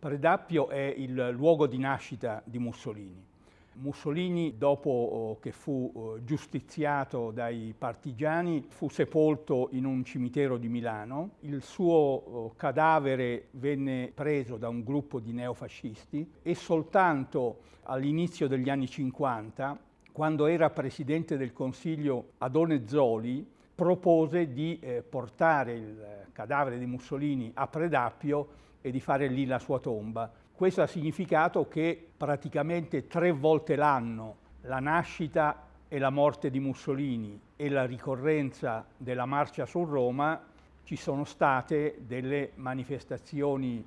Predappio è il luogo di nascita di Mussolini. Mussolini, dopo oh, che fu oh, giustiziato dai partigiani, fu sepolto in un cimitero di Milano. Il suo oh, cadavere venne preso da un gruppo di neofascisti e soltanto all'inizio degli anni 50, quando era presidente del Consiglio Adone Zoli, propose di eh, portare il cadavere di Mussolini a Predappio e di fare lì la sua tomba. Questo ha significato che praticamente tre volte l'anno la nascita e la morte di Mussolini e la ricorrenza della marcia su Roma ci sono state delle manifestazioni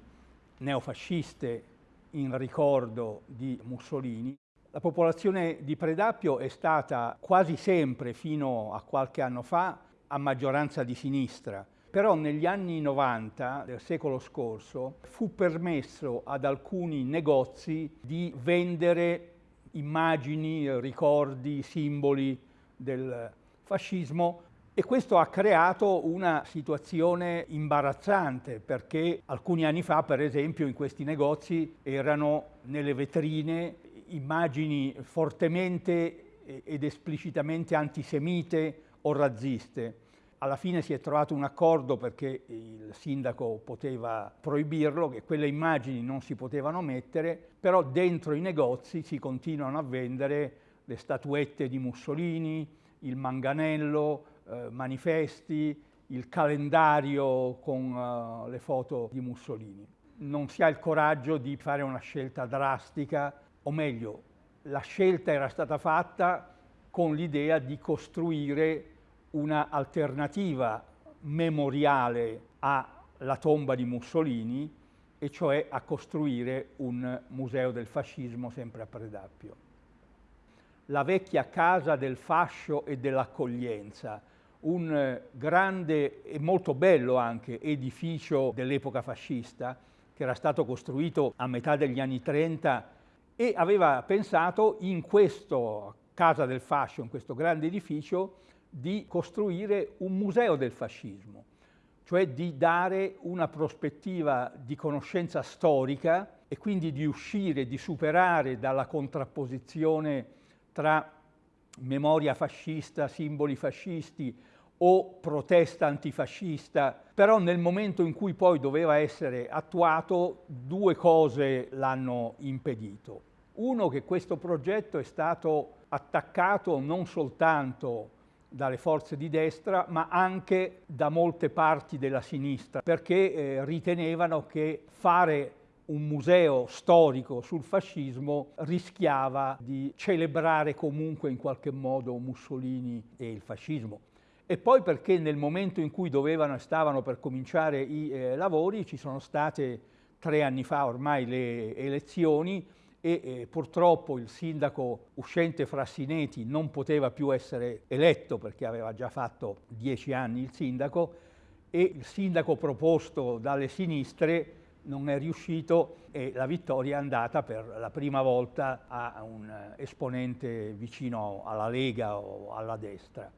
neofasciste in ricordo di Mussolini. La popolazione di Predappio è stata quasi sempre, fino a qualche anno fa, a maggioranza di sinistra. Però negli anni 90 del secolo scorso fu permesso ad alcuni negozi di vendere immagini, ricordi, simboli del fascismo e questo ha creato una situazione imbarazzante perché alcuni anni fa, per esempio, in questi negozi erano nelle vetrine immagini fortemente ed esplicitamente antisemite o razziste alla fine si è trovato un accordo perché il sindaco poteva proibirlo, che quelle immagini non si potevano mettere, però dentro i negozi si continuano a vendere le statuette di Mussolini, il manganello, eh, manifesti, il calendario con uh, le foto di Mussolini. Non si ha il coraggio di fare una scelta drastica, o meglio, la scelta era stata fatta con l'idea di costruire una alternativa memoriale alla tomba di Mussolini, e cioè a costruire un museo del fascismo sempre a Predappio. La vecchia casa del fascio e dell'accoglienza, un grande e molto bello anche edificio dell'epoca fascista che era stato costruito a metà degli anni 30 e aveva pensato in questo casa del fascio, in questo grande edificio, di costruire un museo del fascismo, cioè di dare una prospettiva di conoscenza storica e quindi di uscire, di superare dalla contrapposizione tra memoria fascista, simboli fascisti o protesta antifascista, però nel momento in cui poi doveva essere attuato due cose l'hanno impedito. Uno che questo progetto è stato attaccato non soltanto dalle forze di destra, ma anche da molte parti della sinistra, perché eh, ritenevano che fare un museo storico sul fascismo rischiava di celebrare comunque in qualche modo Mussolini e il fascismo. E poi perché nel momento in cui dovevano e stavano per cominciare i eh, lavori ci sono state tre anni fa ormai le elezioni e eh, purtroppo il sindaco uscente Frassineti non poteva più essere eletto perché aveva già fatto dieci anni il sindaco e il sindaco proposto dalle sinistre non è riuscito e la vittoria è andata per la prima volta a un esponente vicino alla Lega o alla destra.